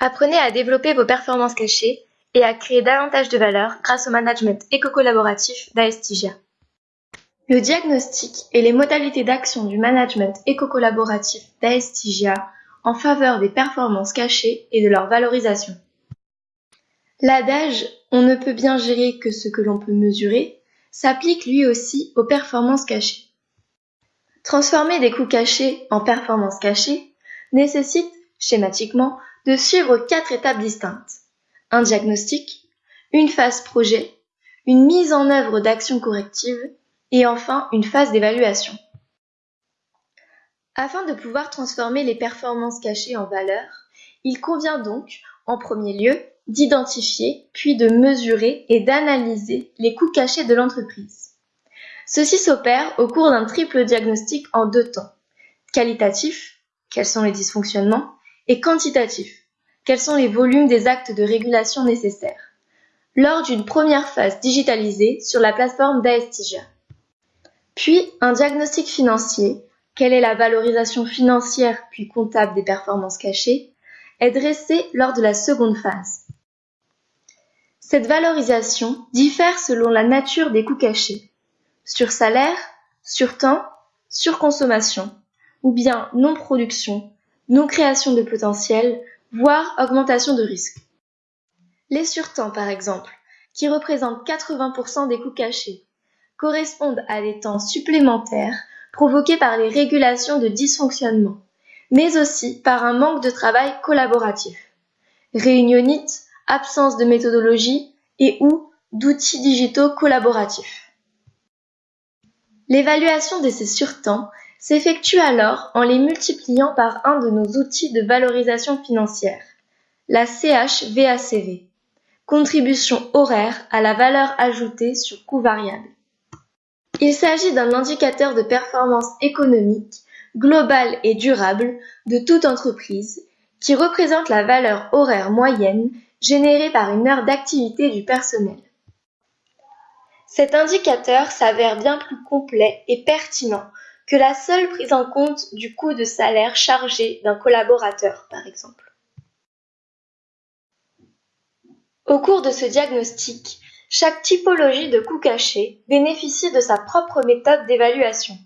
Apprenez à développer vos performances cachées et à créer davantage de valeur grâce au management éco-collaboratif d'Aestigia. Le diagnostic et les modalités d'action du management éco-collaboratif d'Aestigia en faveur des performances cachées et de leur valorisation. L'adage on ne peut bien gérer que ce que l'on peut mesurer s'applique lui aussi aux performances cachées. Transformer des coûts cachés en performances cachées nécessite, schématiquement, de suivre quatre étapes distinctes. Un diagnostic, une phase projet, une mise en œuvre d'actions correctives et enfin une phase d'évaluation. Afin de pouvoir transformer les performances cachées en valeur, il convient donc, en premier lieu, d'identifier, puis de mesurer et d'analyser les coûts cachés de l'entreprise. Ceci s'opère au cours d'un triple diagnostic en deux temps. Qualitatif, quels sont les dysfonctionnements, et quantitatif, quels sont les volumes des actes de régulation nécessaires, lors d'une première phase digitalisée sur la plateforme d'Aestigia. Puis un diagnostic financier, quelle est la valorisation financière puis comptable des performances cachées, est dressé lors de la seconde phase. Cette valorisation diffère selon la nature des coûts cachés. Sur salaire, sur temps, sur consommation, ou bien non-production, non-création de potentiel, voire augmentation de risque. Les surtemps, par exemple, qui représentent 80% des coûts cachés, correspondent à des temps supplémentaires provoqués par les régulations de dysfonctionnement, mais aussi par un manque de travail collaboratif. Réunionnite, absence de méthodologie et ou d'outils digitaux collaboratifs. L'évaluation de ces surtemps s'effectue alors en les multipliant par un de nos outils de valorisation financière, la CHVACV, contribution horaire à la valeur ajoutée sur coût variable. Il s'agit d'un indicateur de performance économique globale et durable de toute entreprise qui représente la valeur horaire moyenne générée par une heure d'activité du personnel. Cet indicateur s'avère bien plus complet et pertinent que la seule prise en compte du coût de salaire chargé d'un collaborateur, par exemple. Au cours de ce diagnostic, chaque typologie de coût caché bénéficie de sa propre méthode d'évaluation.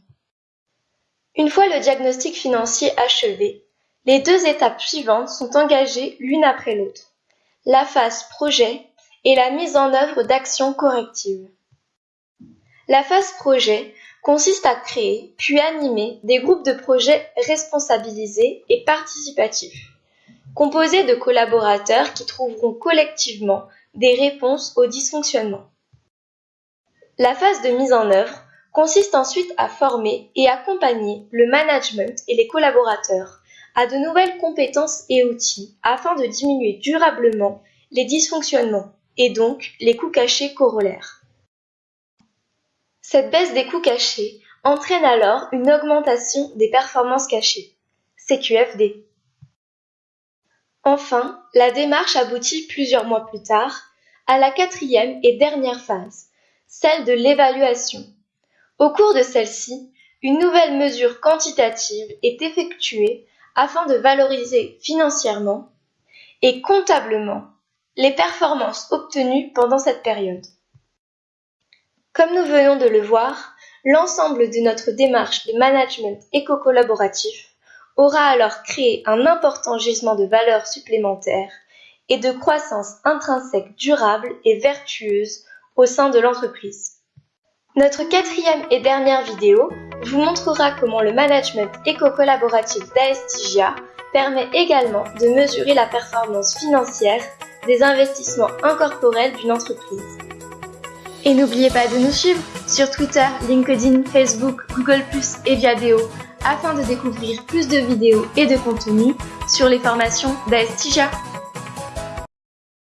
Une fois le diagnostic financier achevé, les deux étapes suivantes sont engagées l'une après l'autre la phase projet et la mise en œuvre d'actions correctives. La phase projet consiste à créer puis animer des groupes de projets responsabilisés et participatifs, composés de collaborateurs qui trouveront collectivement des réponses aux dysfonctionnements. La phase de mise en œuvre consiste ensuite à former et accompagner le management et les collaborateurs à de nouvelles compétences et outils afin de diminuer durablement les dysfonctionnements et donc les coûts cachés corollaires. Cette baisse des coûts cachés entraîne alors une augmentation des performances cachées, CQFD. Enfin, la démarche aboutit plusieurs mois plus tard à la quatrième et dernière phase, celle de l'évaluation. Au cours de celle-ci, une nouvelle mesure quantitative est effectuée afin de valoriser financièrement et comptablement les performances obtenues pendant cette période. Comme nous venons de le voir, l'ensemble de notre démarche de management éco-collaboratif aura alors créé un important gisement de valeur supplémentaire et de croissance intrinsèque durable et vertueuse au sein de l'entreprise. Notre quatrième et dernière vidéo vous montrera comment le management éco-collaboratif d'Aestigia permet également de mesurer la performance financière des investissements incorporels d'une entreprise. Et n'oubliez pas de nous suivre sur Twitter, LinkedIn, Facebook, Google+, et Viadeo afin de découvrir plus de vidéos et de contenus sur les formations d'Aestigia.